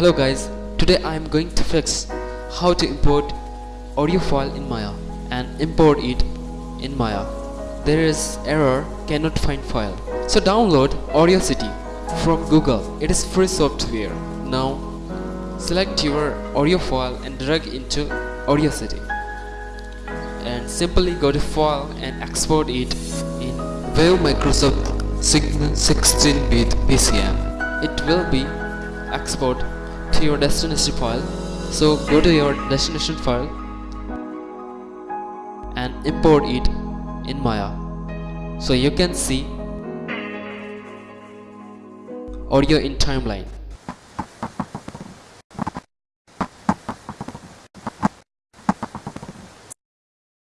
Hello guys, today I am going to fix how to import audio file in Maya and import it in Maya. There is error cannot find file. So download Audacity from Google. It is free software. Now select your audio file and drag into Audacity and simply go to file and export it in Wave Microsoft Signal 16-bit PCM. it will be export your destination file. So go to your destination file and import it in Maya. So you can see audio in timeline